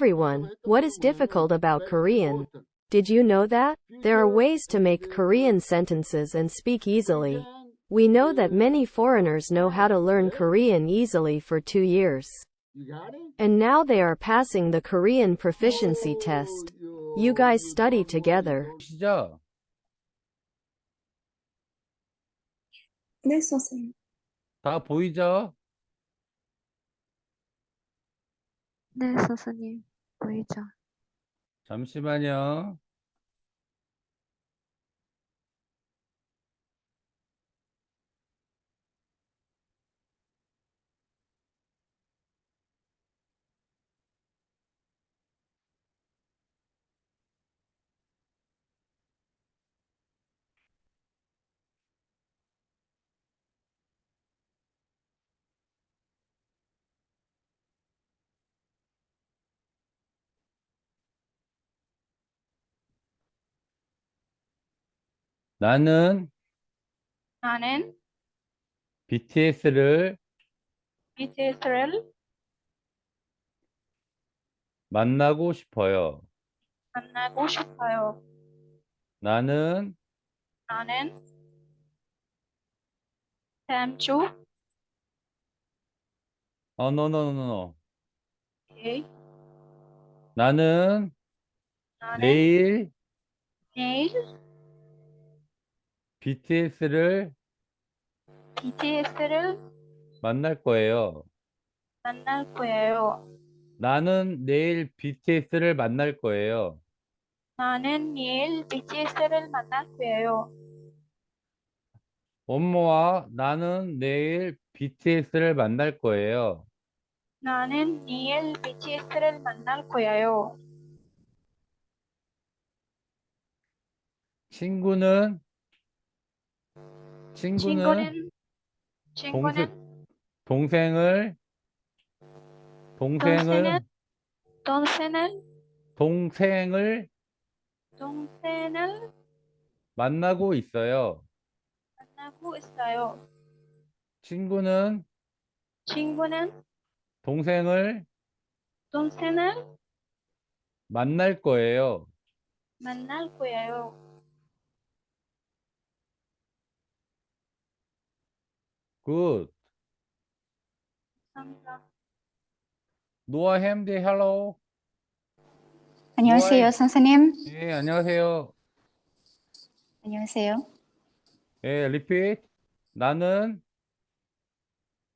Hello, everyone. What is difficult about Korean? Did you know that? There are ways to make Korean sentences and speak easily. We know that many foreigners know how to learn Korean easily for two years. You got it? And now they are passing the Korean proficiency test. You guys study together. 시죠? 네, 선생님. 다 보이죠? 네, 선생님. 보이죠? 잠시만요. 나는 나는 BTS를 BTS를 만나고 싶어요. 만나고 싶어요. 나는 나는 다음 주 어, no, no, no, no. 오케이. 나는 나는 내일 내일 BTS를 BTS를 만날 거예요. 만날 거예요. 나는 내일 BTS를 만날 거예요. 나는 내일 BTS를 만날 거예요. 엄마와 나는 내일 BTS를 만날 거예요. 나는 내일 BTS를 만날 거예요. 친구는 친구는 친구는 친구는 동생 을 동생을 동생을 동생을 동생을 만나고 있어요. 만나고 있어요. 친구는 친구는 동생을 동생을 만날 거예요. 만날 거예요. Good. 감사합니다. 노아 햄디 hello. 안녕하세요. 선생님. 예, 안녕하세요. 안녕하세요. 예, 리핏. 나는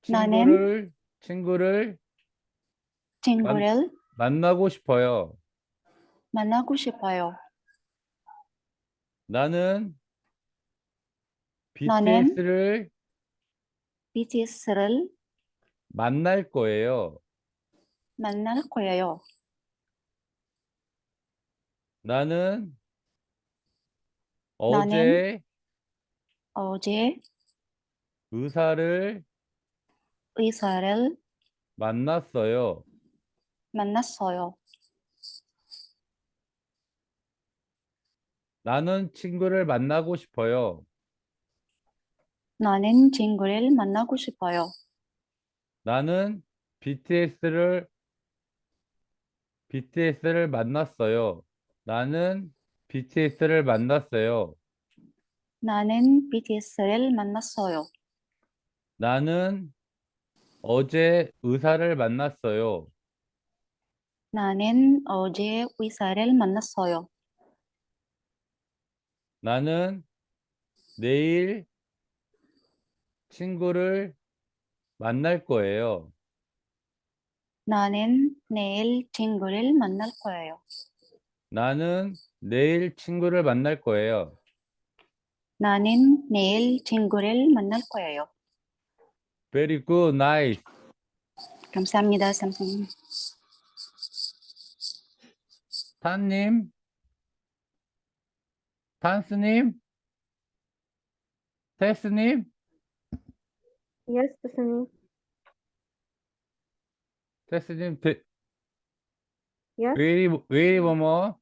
나는 친구를 친구를 친구를 만 나고 싶어요. 만나고 싶어요. 나는 나는 BTS를 BTS를 만날 거예요. 만날 거예요. 나는 나는 어제 어제 의사를 의사를 만났어요. 만났어요. 나는 친구를 만나고 싶어요. 나는 친구를 만나고 싶어요. 나는 BTS를 BTS를 만났어요. 나는 BTS를 만났어요. 나는 BTS를 만났어요. 나는 어제 의사를 만났어요. 나는 어제 의사를 만났어요. 나는 내일 친구를 만날 거예요. 나는 내일 친구를 만날 거예요. 나는 내일 친구를 만날 거예요. 나는 내일 친구를 만날 거예요. Very good, nice. 감사합니다, 선생님. 탄님, 탄스님, 테스님, Yes, 선생님. 테스님, 데, Yes. very one more.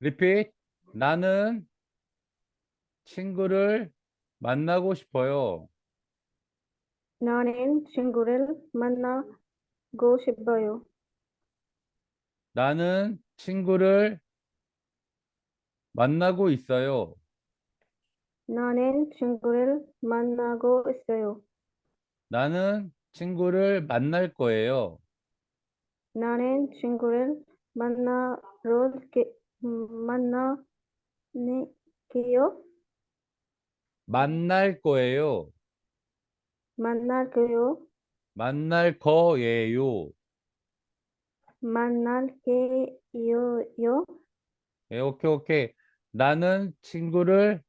Repeat. 나는 친구를 만나고 싶어요. 나는 친구를 만나고 싶어요. 나는 친구를 만나고 있어요. 나는 친구를 만나고 있어요. 나는 친구를 만날 거예요. 나는 친구를 만나러 게, 만나게요. 만날 거예요. 만날 거요. 만날 거예요. 만날 게요. 예, 오케이, 오케이. 나는 친구를,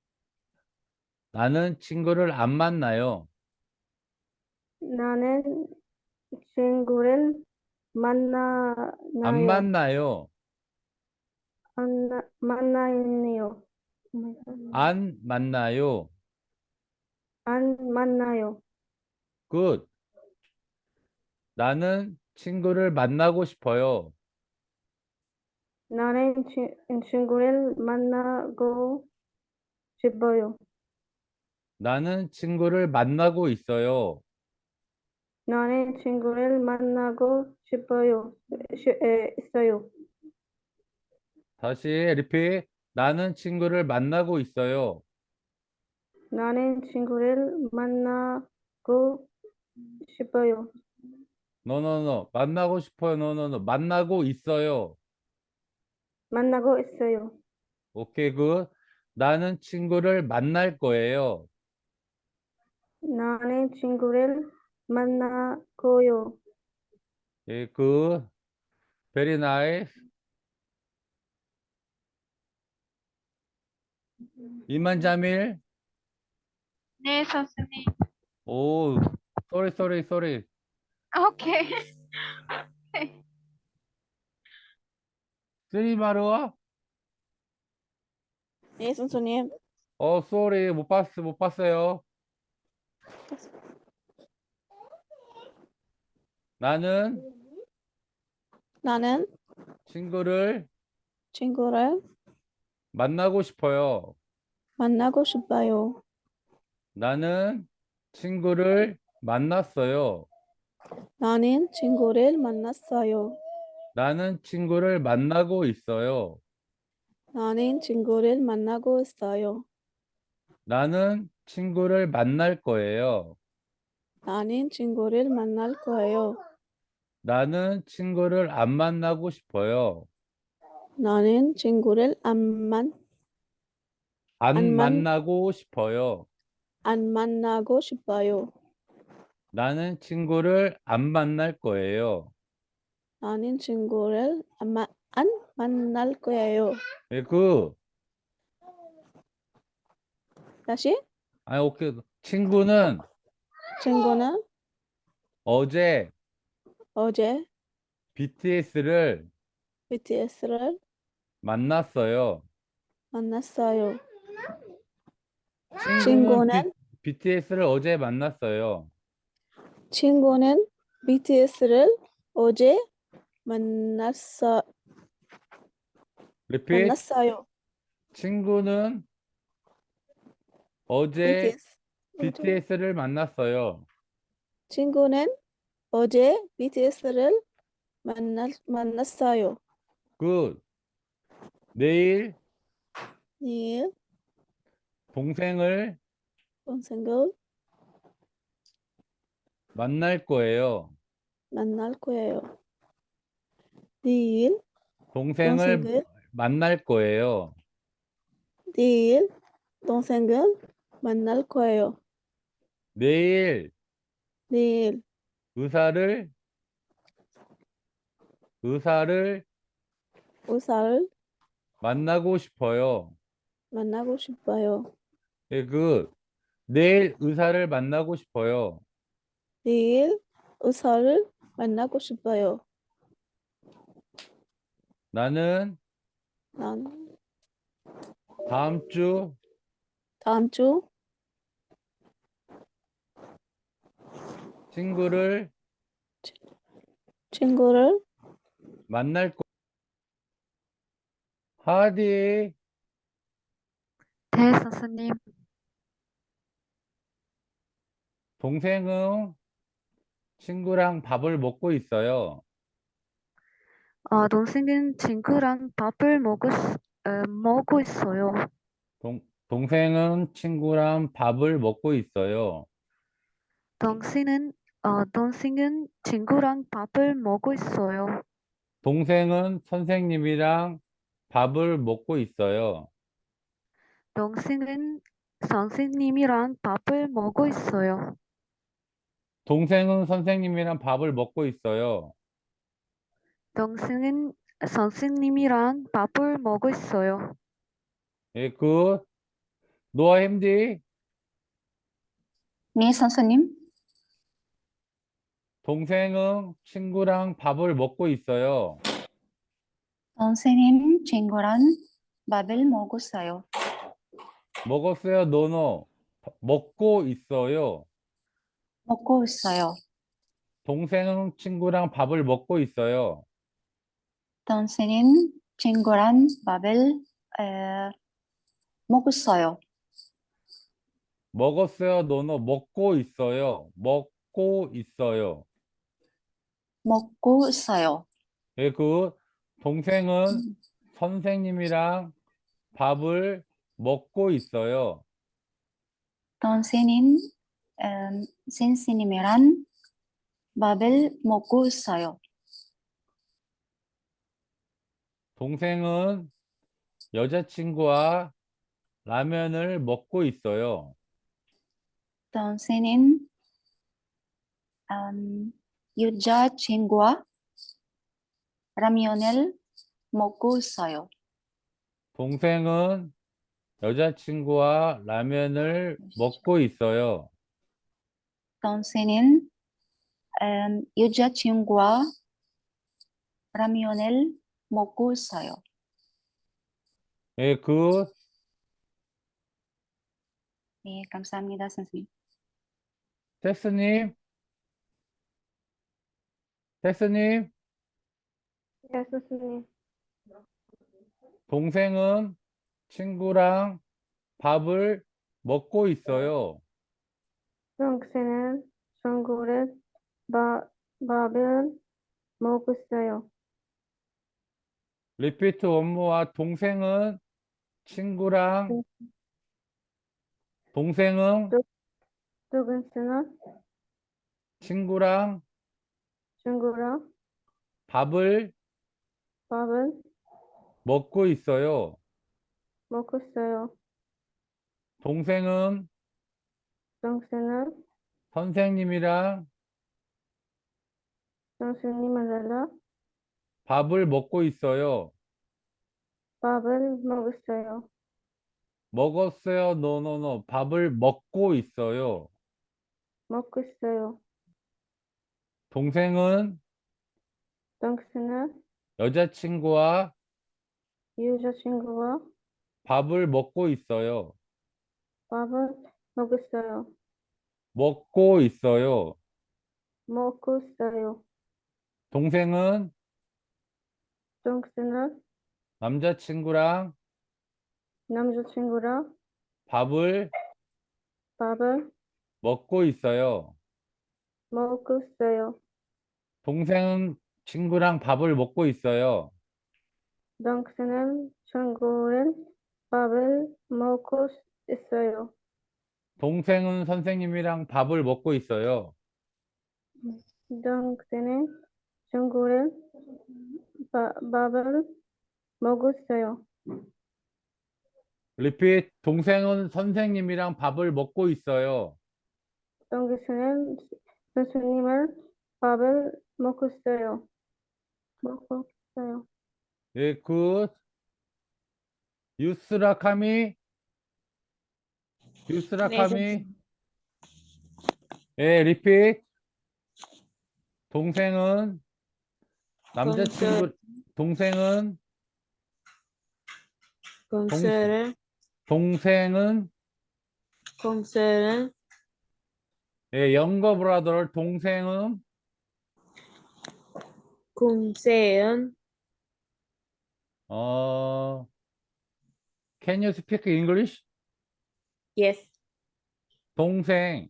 나는 친구를 안 만나요. 나는 친구를 만나나요. 안 만나요. 만나, 만나요. 안 만나요. 안 만나요. Good. 나는 친구를 만나고 싶어요. 나는 치, 친구를 만나고 싶어요. 나는 친구를 만나고 있어요. 나는 친구를 만나고 싶어요. 시, 에, 있어요. 다시 repeat. 나는 친구를 만나고 있어요. 나는 친구를 만나고 싶어요. No no no. 만나고 싶어요. No no no. 만나고 있어요. 만나고 있어요. 오케이, good. 나는 친구를 만날 거예요. 나는 친구를 만나고요. 예, good. Very nice. 이만자밀. 네, 선생님. 오, sorry, sorry, sorry. 오케이. 쓰리마루와? 네, 선생님. 어, sorry, 못 봤어, 못 봤어요. 나는 나는 친구를 친구를 만나고 싶어요. 만나고 싶어요. 나는 친구를 만났어요. 나는 친구를 만났어요. 나는 친구를 만나고 있어요. 나는 친구를 만나고 있어요. 나는 친구를 만날 거예요. 나는 친구를 만날 거예요. 나는 친구를 안 만나고 싶어요. 나는 친구를 안, 만, 안 안 만- 만나고 싶어요. 안 만나고 싶어요. 나는 친구를 안 만날 거예요. 나는 친구를 안, 마, 안 만날 거예요. 예, 그, 다시 아니, 오케이. 친구는 친구는 어제 어제 BTS를 BTS를 만났어요. 만났어요. 친구는 BTS를 어제 만났어요. 친구는 BTS를 어제 만났어, 리핏. 만났어요. 친구는 어제 BTS. BTS를 만났어요. 친구는 어제 BTS를 만났, 만났어요. Good. 내일 내일 동생을 동생을 만날 거예요. 만날 거예요. 내일 동생을 동생을 만날 거예요. 내일 동생을 만날 거예요. 내일 내일 의사를 의사를 의사를 만나고 싶어요. 만나고 싶어요. 예, 그 내일 의사를 만나고 싶어요. 내일 의사를 만나고 싶어요. 나는 난 다음 주 다음 주 친구를 친구를 만날 거. 하디, 네, 선생님. 동생은 친구랑 밥을 먹고 있어요. 아, 동생은 친구랑 밥을 먹을, 수- 에, 먹고 있어요. 동, 동생은 친구랑 밥을 먹고 있어요. 동생은, 어, 동생은 친구랑 밥을 먹고 있어요. 동생은 선생님이랑 밥을 먹고 있어요. 동생은 선생님이랑 밥을 먹고 있어요. 동생은 선생님이랑 밥을 먹고 있어요. 동생은 선생님이랑 밥을 먹고 있어요. Yeah, good. 노아 햄디. 네, 선생님. 동생은 친구랑 밥을 먹고 있어요. 동생은 친구랑 밥을 먹었어요. 먹었어요, 노노. 먹고 있어요. 먹고 있어요. 동생은 친구랑 밥을 먹고 있어요. 동생은 친구랑 밥을 에, 먹었어요. 먹었어요, 노노. 먹고 있어요. 먹고 있어요. 먹고 있어요. 예, 그 동생은 선생님이랑 밥을 먹고 있어요. 동생은 음, 선생님이랑 밥을 먹고 있어요. 동생은 여자친구와 라면을 먹고 있어요. 동생은 음, 여자친구와 라면을 먹고 있어요. 동생은 여자친구와 라면을 먹고 있어요. 동생은 음, 여자친구와 라면을 먹고 있어요. 예, 그 네, 감사합니다, 선생님. 텍스님, 텍스님, 네, 선생님. 동생은 친구랑 밥을 먹고 있어요. 동생은 친구를 밥, 밥을 먹고 있어요. 리피트 원모와 동생은 친구랑 동생은 동생은 친구랑 친구랑 밥을 밥을 먹고 있어요. 먹고 있어요. 동생은 동생은 선생님이랑 선생님을 밥을 먹고 있어요. 밥을 먹었어요. 먹었어요. 노노노. 밥을 먹고 있어요. 먹고 있어요. 동생은 동생은 여자친구와 여자친구와 밥을 먹고 있어요. 밥을 먹었어요. 먹고 있어요. 먹고 있어요. 동생은 동생은 남자친구랑 남자친구랑 밥을 밥을 먹고 있어요. 먹고 있어요. 동생은 친구랑 밥을 먹고 있어요. 동생은 친구를 밥을 먹고 있어요. 동생은 선생님이랑 밥을 먹고 있어요. 동생은 친구를 바, 밥을 먹고 있어요. 리핏 동생은 선생님이랑 밥을 먹고 있어요. 동생은 선생님을 밥을 먹고 있어요. 먹고 있어요. Yeah, good. 유스라카미. 유스라카미. Yeah, repeat. 동생은 남자친구 동생은 동생은 동생은 동생은 Yeah, younger brother 동생은 동생은? 어 Can you speak English? yes. 동생.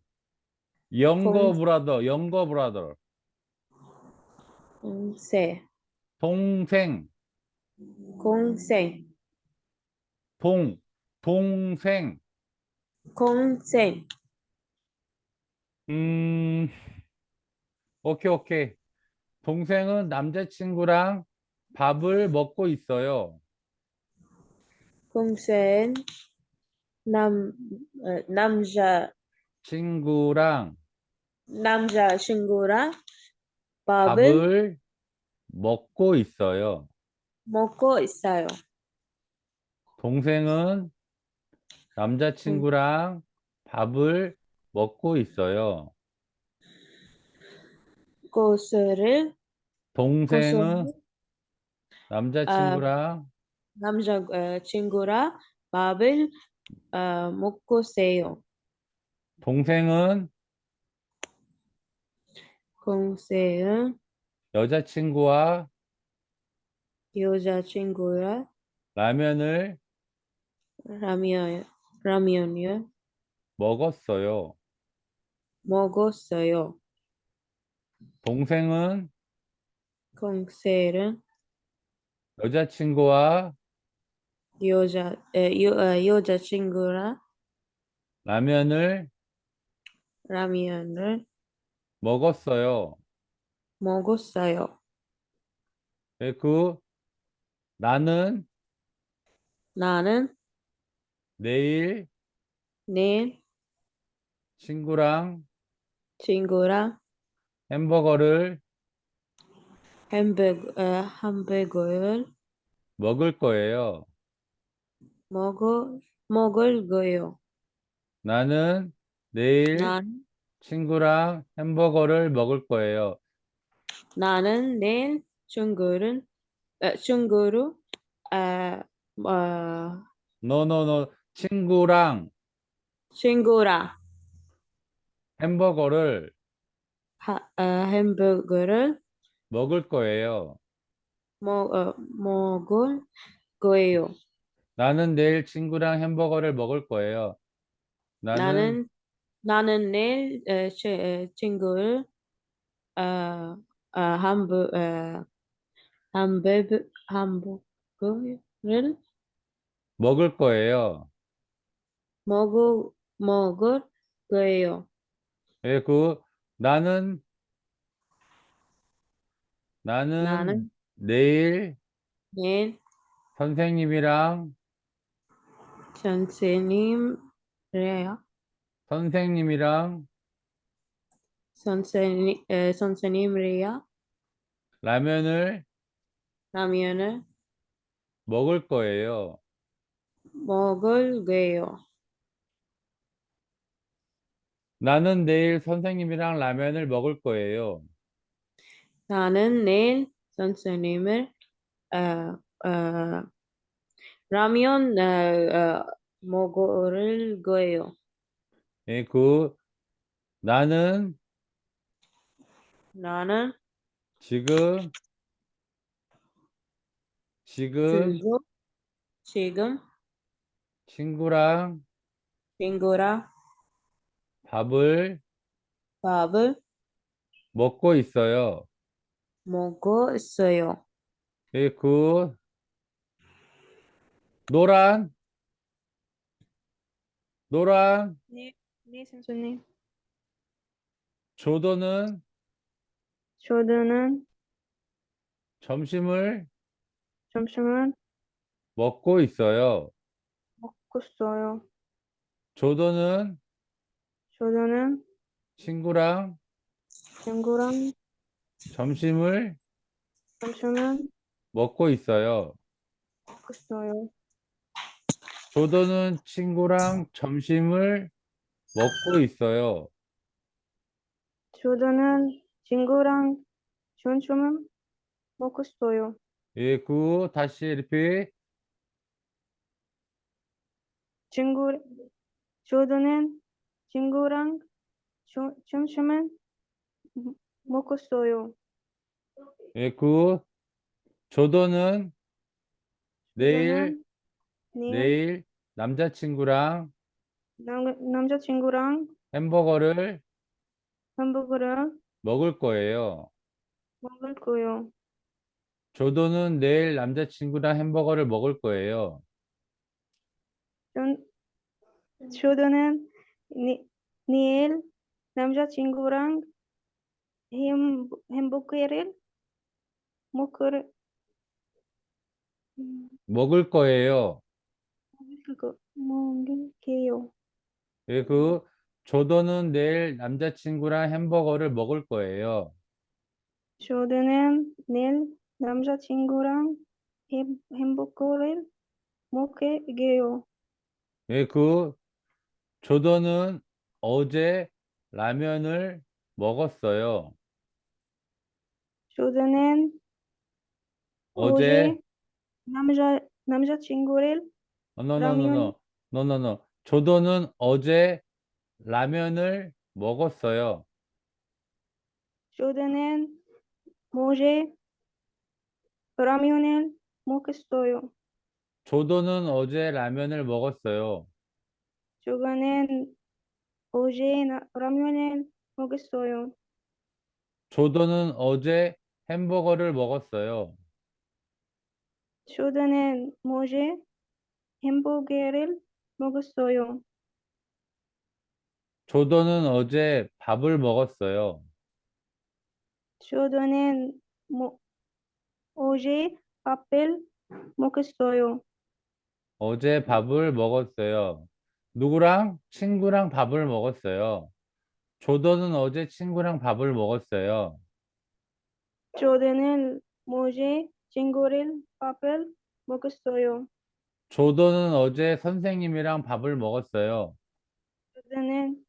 영거 동- 브라더 영거 브라더. 동생 동생, 공생, 동, 동생. 공생, 음, 오케이, 오케이. 동생은 남자친구랑 밥을 먹고 있어요. 공생, 남, 어, 남자, 친구랑 남자 친구랑 밥을 밥을 먹고 있어요. 먹고 있어요. 동생은 남자친구랑 밥을 먹고 있어요. 고수를 동생은 남자친구랑 남자 어, 친구랑 밥을 어, 먹고 있어요. 동생은 공생은 여자친구와 여자친구랑 라면을 라면 라면을 먹었어요. 먹었어요. 동생은 공생은 여자친구와 여자 에, 여, 어, 여자친구랑 라면을 라면을 먹었어요. 먹었어요. 예, 그 나는 나는 내일 내일 친구랑 친구랑 햄버거를 햄버거, 어, 햄버거를 먹을 거예요. 먹어, 먹을 거요. 나는 내일 난, 친구랑 햄버거를 먹을 거예요. 나는 내일 친구를, 어, 친구로, 아, 어, 너너너 친구랑 친구랑 햄버거를 하, 어, 햄버거를 먹을 거예요. 먹, 어, 먹을 거예요. 나는 내일 친구랑 햄버거를 먹을 거예요. 나는 나는, 나는 내일 어, 치, 어, 친구를, 어, 어, 햄버, 어, 햄버거, 햄버거를 먹을 거예요. 먹을, 먹을 거예요. 예, 그 나는 나는 나는 내일 내일 선생님이랑 선생님이래요. 선생님이랑 선생님, 에, 선생님이래요. 라면을 라면을 먹을 거예요. 먹을 거예요. 나는 내일 선생님이랑 라면을 먹을 거예요. 나는 내일 선생님을 어, 어, 라면 어, 어, 먹을 거예요. 예, 그 나는 나는 지금 지금 지금 지금 친구랑 친구랑 밥을 밥을 먹고 있어요. 먹고 있어요. 예, 그 노란 노란 네, 네 선생님. 조던은 저는 점심을 점심을 먹고 있어요. 먹고 있어요. 조던은 저는 친구랑 친구랑 점심을 점심을 먹고 있어요. 먹고 있어요. 조던은 친구랑 점심을 먹고 있어요. 저는 친구랑 점심을 먹고 있어요. 예, 그 다시 리핏. 친구, 저는 친구랑 저- 점심을 먹- 먹고 있어요. 예, 그 조던은 내일 저는 내일 내일 남자친구랑 남, 남자친구랑 햄버거를 햄버거를 먹을 거예요. 먹을 거예요. 조도는 내일 남자친구랑 햄버거를 먹을 거예요. 전, 조도는 니, 내일 남자친구랑 햄, 햄버거를 먹을, 음, 먹을 거예요. 그거, 먹을게요. 예, 그 조도는 내일 남자친구랑 햄버거를 먹을 거예요. 조도는 내일 남자친구랑 햄, 햄버거를 먹을게요. 예, 그 조도는 어제 라면을 먹었어요. 조도는 어제 남자, 남자친구를 어, no, no, no, 라면. no. No, no, no. 조도는 어제 라면을 먹었어요. 조도는 어제 라면을 먹었어요. 조도는 어제 라면을 먹었어요. 조도는 어제 나- 라면을 먹었어요. 조도는 어제 햄버거를 먹었어요. 조도는 어제 햄버거를 먹었어요. 조도는 어제 밥을 먹었어요. 조도는 뭐, 어제 밥을 먹었어요. 어제 밥을 먹었어요. 누구랑? 친구랑 밥을 먹었어요. 조도는 어제 친구랑 밥을 먹었어요. 조도는 어제 친구를 밥을 먹었어요. 조도는 어제 선생님이랑 밥을 먹었어요. 조도는